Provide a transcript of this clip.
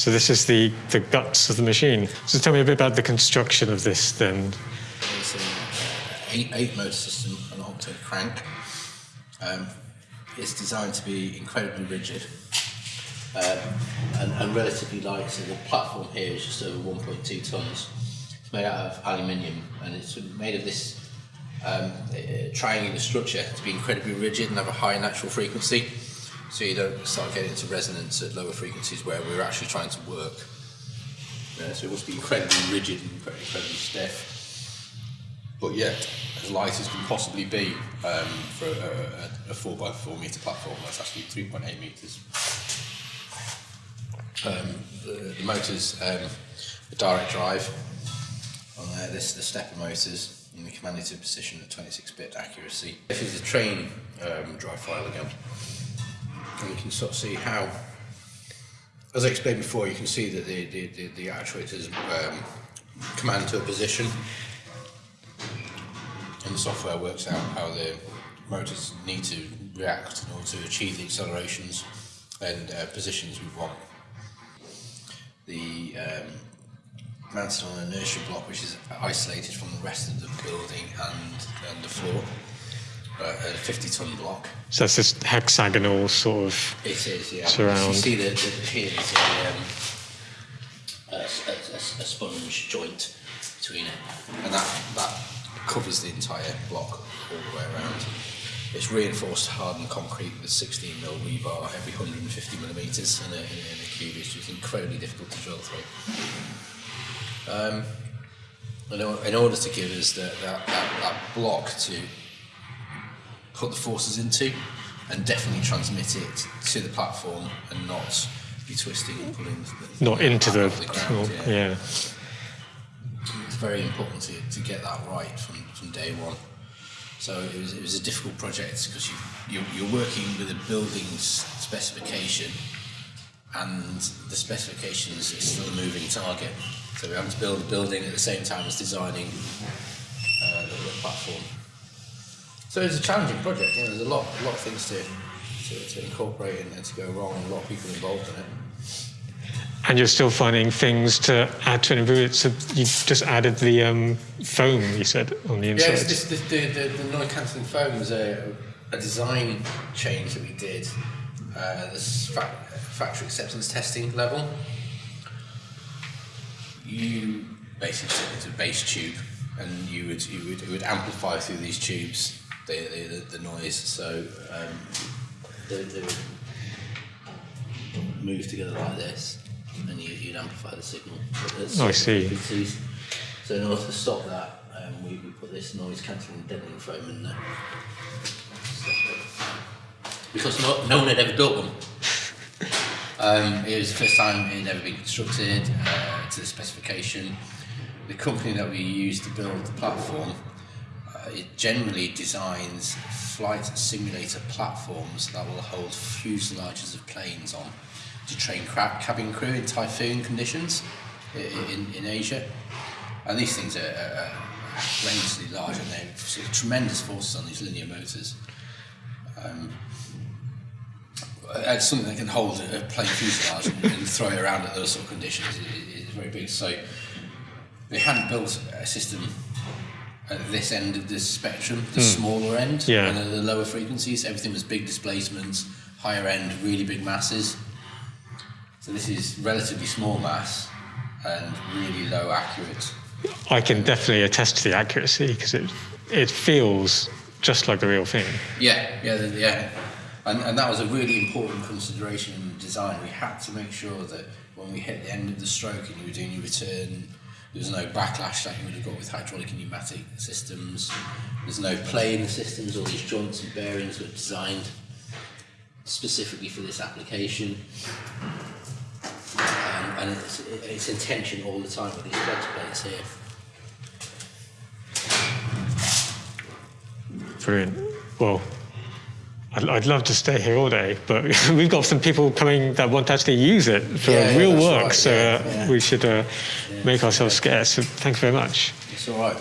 So this is the, the guts of the machine. So tell me a bit about the construction of this then. It's an eight, eight motor system, an octave crank. Um, it's designed to be incredibly rigid um, and, and relatively light. So the platform here is just over 1.2 tons. It's made out of aluminium and it's made of this um, triangular structure to be incredibly rigid and have a high natural frequency. So you don't start getting into resonance at lower frequencies where we're actually trying to work. Yeah, so it must be incredibly rigid and incredibly, stiff but yet as light as can possibly be um, for a, a, a 4 by 4 metre platform. That's actually 3.8 metres. Um, the, the motors, um, the direct drive on there, this is the stepper motors in the commanded to position at 26-bit accuracy. This is the train um, drive file again. And you can sort of see how, as I explained before, you can see that the, the, the, the actuators um, command to a position and the software works out how the motors need to react in order to achieve the accelerations and uh, positions we want. The um, mounted on an inertia block which is isolated from the rest of the building and, and the floor, a 50 ton block. So that's this hexagonal sort of It is, yeah. surround. You see that the, here a, um, a, a, a, a sponge joint between it, and that, that covers the entire block all the way around. It's reinforced hardened concrete with 16 mil rebar every 150 millimeters in a, in, a cube, which is incredibly difficult to drill through. Um, in, in order to give us the, that, that, that block to put the forces into and definitely transmit it to the platform and not be twisting and pulling the, not into the, off ground, yeah yeah. it's very important to, to get that right from, from day one. So it was, it was a difficult project because you, you're, you're working with a building specification and the specifications is still a moving target. So we have to build a building at the same time as designing uh, the, the platform. So it's a challenging project. You know, there's a lot, a lot of things to, to, to incorporate and, and to go wrong, and a lot of people involved in it. And you're still finding things to add to and it. So you just added the um, foam, you said, on the Yeah, inside. it's this, this, the, the, the noise-cancelling foam was a, a design change that we did. Uh, this fa- factory acceptance testing level. You basically took it a base tube, and you would you would, it would amplify through these tubes the the, the, the noise. So um, they, they would move together like this, and you, you'd amplify the signal. Oh, I see. So in order to stop that, um, we, we put this noise cancelling deadening foam in there. Because no, no one had ever built one. Um, it was the first time it had ever been constructed uh, to the specification. The company that we used to build the platform, uh, it generally designs flight simulator platforms that will hold fuselages of planes on to train cabin crew in typhoon conditions i- i- in, in Asia. And these things are, tremendously large and they have tremendous forces on these linear motors. Um, it's something that can hold a plane fuselage and, and throw it around at those sort of conditions is, is very big. So they hadn't built a system at this end of the spectrum, the hmm. smaller end, Yeah. and the lower frequencies. Everything was big displacements, higher end, really big masses. So this is relatively small mass and really low accurate. I can definitely attest to the accuracy because it, it feels just like the real thing. Yeah, yeah, yeah. And, and that was a really important consideration in the design. We had to make sure that when we hit the end of the stroke and you were doing your return, there was no backlash that you would have got with hydraulic and pneumatic systems. There's no play in the systems. All these joints and bearings were designed specifically for this application. Um, and it's, it's in tension all the time with these flex plates here. Brilliant. Well, I'd, I'd love to stay here all day, but we've got some people coming that want to actually use it for Yeah, yeah, real that's work, right, so yeah, uh, yeah. we should uh, make ourselves scarce. So thanks very much. It's all right.